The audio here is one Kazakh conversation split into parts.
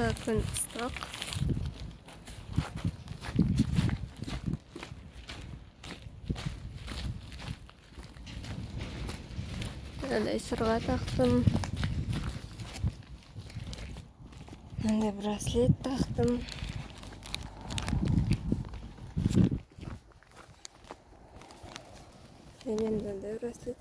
жакта күн ыстак мындай сырга тактым мындай браслет тактым және мындай браслет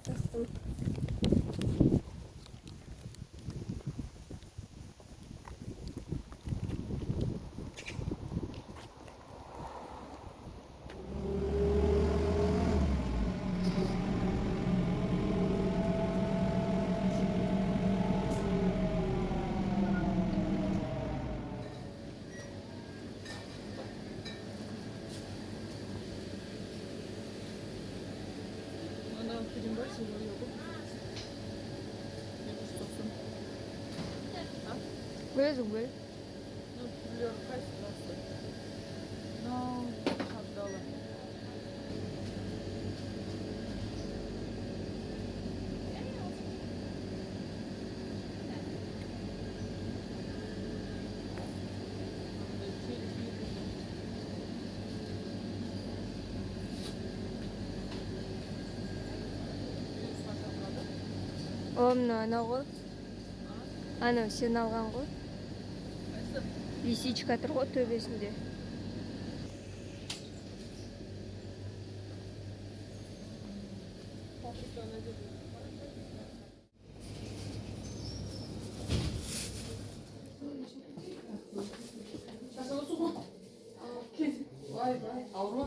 그린 걸 지우려고 네, 왜 정말? 너 불려로 할수 있어. 나 잠깐만. О мына анау го анау сен алган го Қайсы? лисичка төбөсүндө Паприканы деп. Vay vay, avru.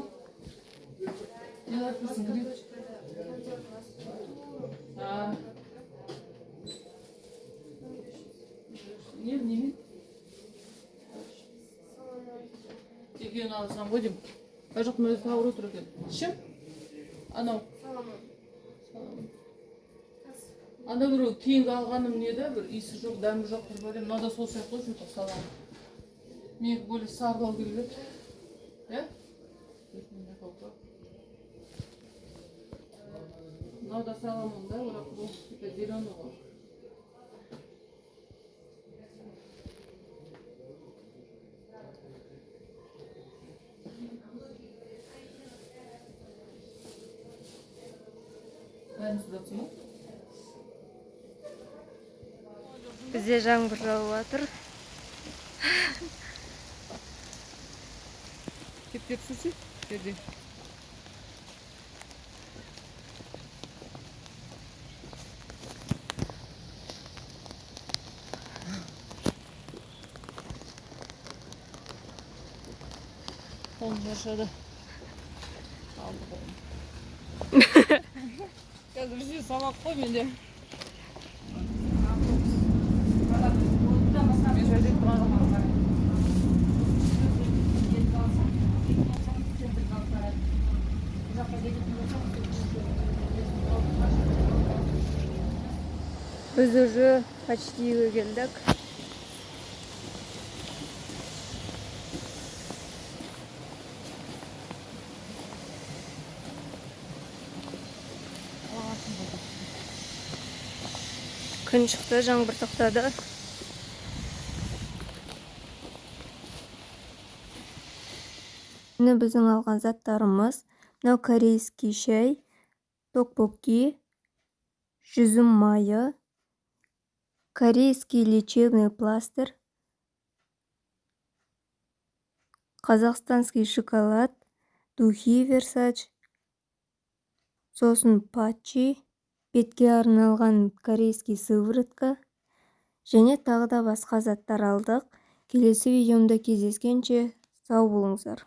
Екеуін алсам ғой деймін. ар жақтың өзі тауыр отыр екен. Ішім? Анау. Анда біреу кейінгі алғаным не да бір иісі жоқ дәмі жоқ бір бәлем мынау да сол сияқты ғой что-то саламын менікі более сарылау керек еді иә мынау да саламын да бірақ бұл типа зеленый ғой бизде жаңбыр жаап атыр кеп келсінші жерде қолым шаршады алды қолым. қазір все сабақ қой менде біз уже почти үйгө күн чыкты жаңбыр токтоду міне биздин алган заттарыбыз мынау корейский чай токбокки жүзүм майы корейский лечебный пластырь казахстанский шоколад духи версач сосын патчи. Бетке арналган корейский сыворотка және тағы да басқа заттар алдық. Келесі видеомда кездескенше сау болыңыздар.